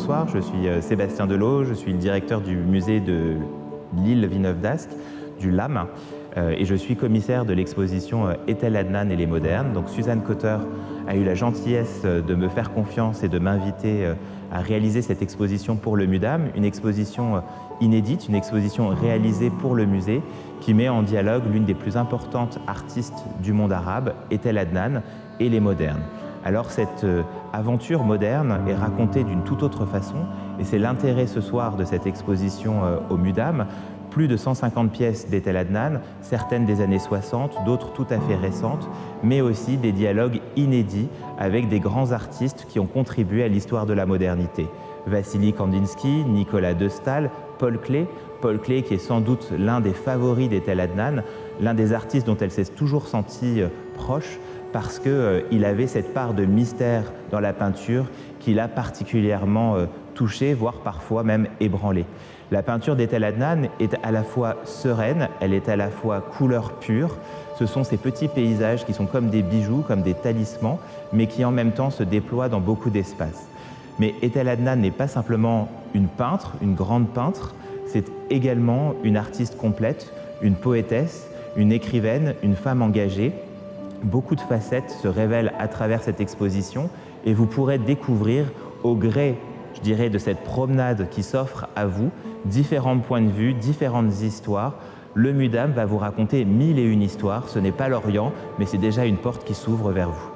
bonsoir, je suis euh, Sébastien Delot, je suis le directeur du musée de l'île Villeneuve d'Ascq, du LAM, euh, et je suis commissaire de l'exposition euh, Etel Adnan et les modernes. Donc Suzanne Cotter a eu la gentillesse de me faire confiance et de m'inviter à réaliser cette exposition pour le MUDAM, une exposition inédite, une exposition réalisée pour le musée qui met en dialogue l'une des plus importantes artistes du monde arabe, Etel Adnan, et les modernes. Alors cette euh, aventure moderne est racontée d'une toute autre façon et c'est l'intérêt ce soir de cette exposition euh, au MUDAM. Plus de 150 pièces d'Etel Adnan, certaines des années 60, d'autres tout à fait récentes, mais aussi des dialogues inédits avec des grands artistes qui ont contribué à l'histoire de la modernité. Vassili Kandinsky, Nicolas de Staël, Paul Klee, Paul Klee qui est sans doute l'un des favoris d'Etel Adnan, l'un des artistes dont elle s'est toujours sentie euh, proche, parce qu'il euh, avait cette part de mystère dans la peinture qui l'a particulièrement euh, touché, voire parfois même ébranlé. La peinture d'Etel Adnan est à la fois sereine, elle est à la fois couleur pure, ce sont ces petits paysages qui sont comme des bijoux, comme des talismans, mais qui en même temps se déploient dans beaucoup d'espaces. Mais Etel Adnan n'est pas simplement une peintre, une grande peintre, c'est également une artiste complète, une poétesse, une écrivaine, une femme engagée, Beaucoup de facettes se révèlent à travers cette exposition et vous pourrez découvrir au gré, je dirais, de cette promenade qui s'offre à vous, différents points de vue, différentes histoires. Le MUDAM va vous raconter mille et une histoires. Ce n'est pas l'Orient, mais c'est déjà une porte qui s'ouvre vers vous.